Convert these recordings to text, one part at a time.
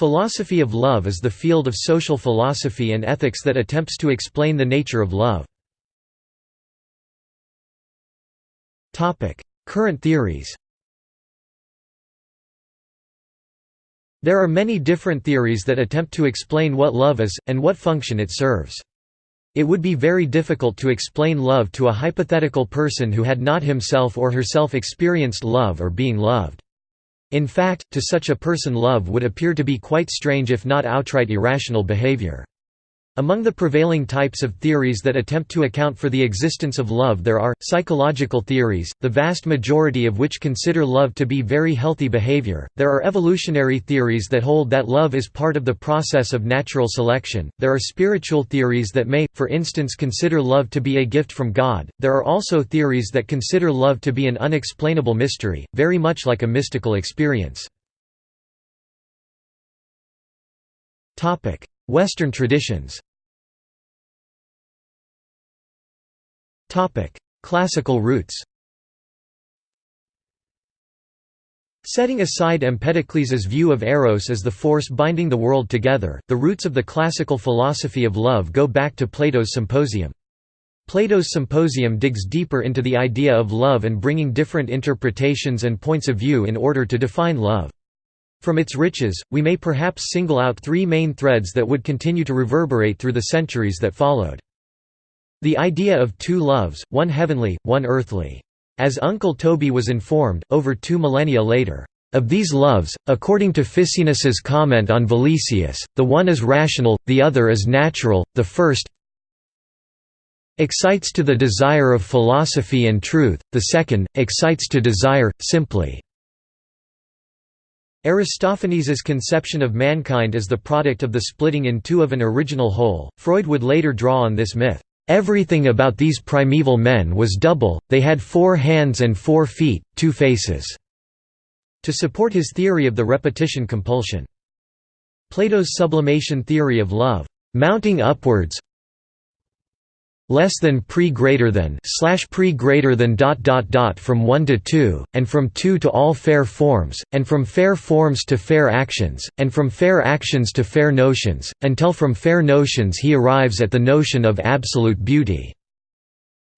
Philosophy of love is the field of social philosophy and ethics that attempts to explain the nature of love. Current theories There are many different theories that attempt to explain what love is, and what function it serves. It would be very difficult to explain love to a hypothetical person who had not himself or herself experienced love or being loved. In fact, to such a person love would appear to be quite strange if not outright irrational behavior. Among the prevailing types of theories that attempt to account for the existence of love there are, psychological theories, the vast majority of which consider love to be very healthy behavior, there are evolutionary theories that hold that love is part of the process of natural selection, there are spiritual theories that may, for instance consider love to be a gift from God, there are also theories that consider love to be an unexplainable mystery, very much like a mystical experience. Western traditions Classical roots Setting aside Empedocles' view of Eros as the force binding the world together, the roots of the classical philosophy of love go back to Plato's Symposium. Plato's Symposium digs deeper into the idea of love and bringing different interpretations and points of view in order to define love. From its riches, we may perhaps single out three main threads that would continue to reverberate through the centuries that followed. The idea of two loves, one heavenly, one earthly. As Uncle Toby was informed, over two millennia later, "...of these loves, according to Ficinus's comment on Valesius, the one is rational, the other is natural, the first excites to the desire of philosophy and truth, the second, excites to desire, simply." Aristophanes' conception of mankind as the product of the splitting in two of an original whole, Freud would later draw on this myth. Everything about these primeval men was double, they had four hands and four feet, two faces, to support his theory of the repetition compulsion. Plato's sublimation theory of love, mounting upwards, less than pre greater than slash pre greater than dot dot dot from 1 to 2 and from 2 to all fair forms and from fair forms to fair actions and from fair actions to fair notions until from fair notions he arrives at the notion of absolute beauty.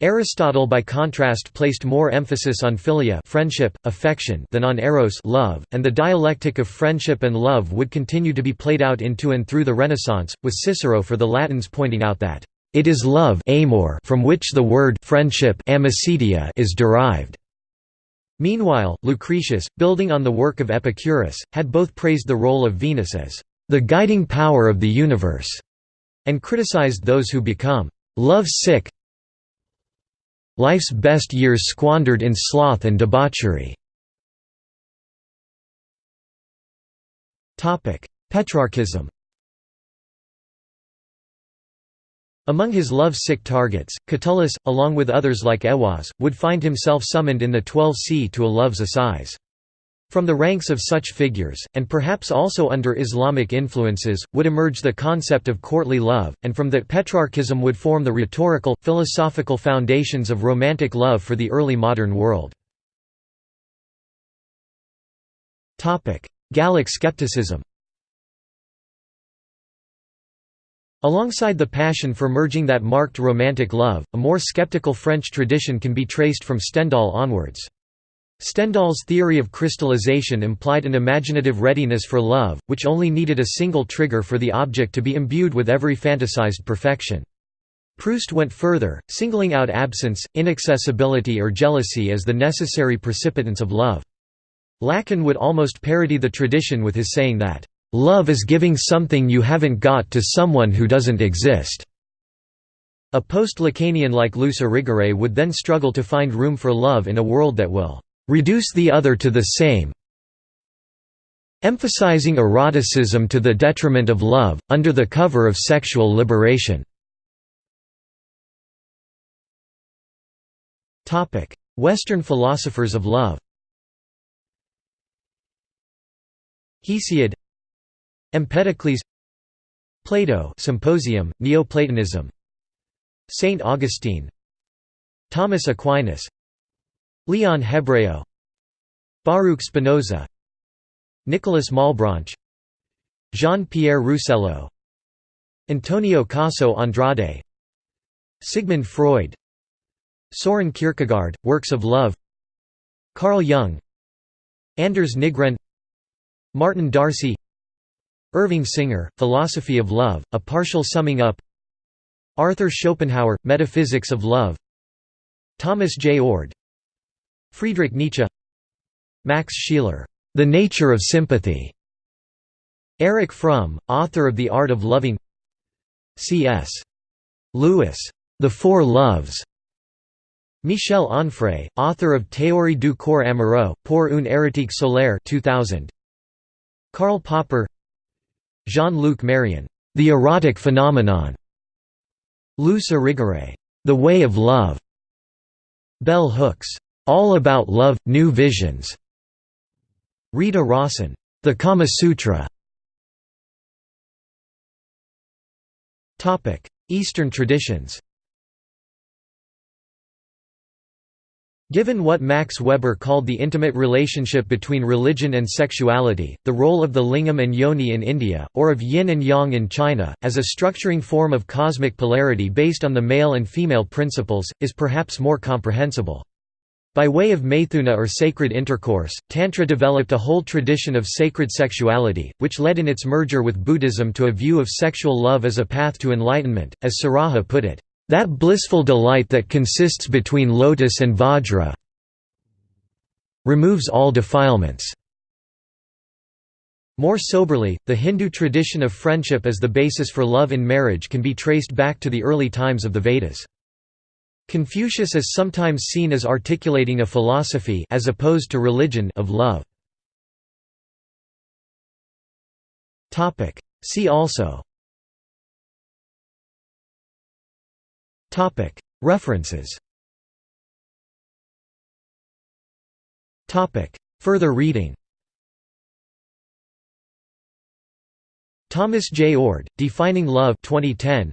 Aristotle by contrast placed more emphasis on philia friendship, affection than on eros love, and the dialectic of friendship and love would continue to be played out into and through the Renaissance, with Cicero for the Latins pointing out that it is love amor from which the word friendship is derived. Meanwhile, Lucretius, building on the work of Epicurus, had both praised the role of Venus as the guiding power of the universe, and criticized those who become love-sick life's best years squandered in sloth and debauchery. Petrarchism Among his love-sick targets, Catullus, along with others like Aiwasz, would find himself summoned in the 12c to a love's assize. From the ranks of such figures, and perhaps also under Islamic influences, would emerge the concept of courtly love, and from that Petrarchism would form the rhetorical, philosophical foundations of romantic love for the early modern world. Gallic skepticism Alongside the passion for merging that marked romantic love, a more skeptical French tradition can be traced from Stendhal onwards. Stendhal's theory of crystallization implied an imaginative readiness for love, which only needed a single trigger for the object to be imbued with every fantasized perfection. Proust went further, singling out absence, inaccessibility or jealousy as the necessary precipitants of love. Lacan would almost parody the tradition with his saying that, Love is giving something you haven't got to someone who doesn't exist." A post-Lacanian like Luce Irigaray would then struggle to find room for love in a world that will "...reduce the other to the same emphasizing eroticism to the detriment of love, under the cover of sexual liberation." Western philosophers of love Hesiod Empedocles Plato Symposium, Neoplatonism Saint Augustine Thomas Aquinas Leon Hebreo Baruch Spinoza Nicholas Malebranche Jean-Pierre Rousselot Antonio Caso Andrade Sigmund Freud Soren Kierkegaard, Works of Love Carl Jung Anders Nygren Martin D'Arcy Irving Singer, Philosophy of Love, A Partial Summing Up. Arthur Schopenhauer, Metaphysics of Love. Thomas J. Oord. Friedrich Nietzsche. Max Scheler, The Nature of Sympathy. Erich Fromm, author of The Art of Loving. C.S. Lewis, The Four Loves. Michel Onfray, author of Théorie du corps amoureux, pour une érotique solaire 2000. Karl Popper Jean-Luc Marion, The Erotic Phenomenon Luce Irigaray, The Way of Love Bell Hooks, All About Love, New Visions Rita Rawson, The Kama Sutra. Eastern traditions Given what Max Weber called the intimate relationship between religion and sexuality, the role of the lingam and yoni in India, or of yin and yang in China, as a structuring form of cosmic polarity based on the male and female principles, is perhaps more comprehensible. By way of maithuna or sacred intercourse, Tantra developed a whole tradition of sacred sexuality, which led in its merger with Buddhism to a view of sexual love as a path to enlightenment, as Saraha put it. That blissful delight that consists between lotus and vajra removes all defilements. More soberly, the Hindu tradition of friendship as the basis for love in marriage can be traced back to the early times of the Vedas. Confucius is sometimes seen as articulating a philosophy as opposed to religion of love. See also References Further reading Thomas J. Oord, Defining Love 2010.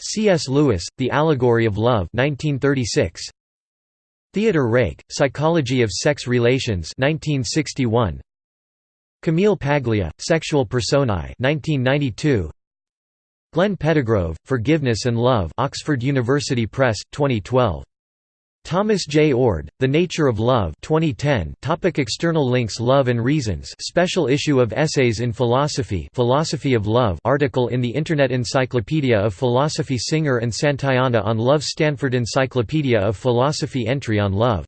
C.S. Lewis, The Allegory of Love 1936. Theodor Reik, Psychology of Sex Relations 1961. Camille Paglia, Sexual Personae 1992. Glenn Pettigrove, Forgiveness and Love Oxford University Press, 2012. Thomas J. Oord, The Nature of Love 2010 topic External links Love and Reasons special issue of Essays in Philosophy Philosophy of Love article in the Internet Encyclopedia of Philosophy Singer and Santayana on Love Stanford Encyclopedia of Philosophy entry on love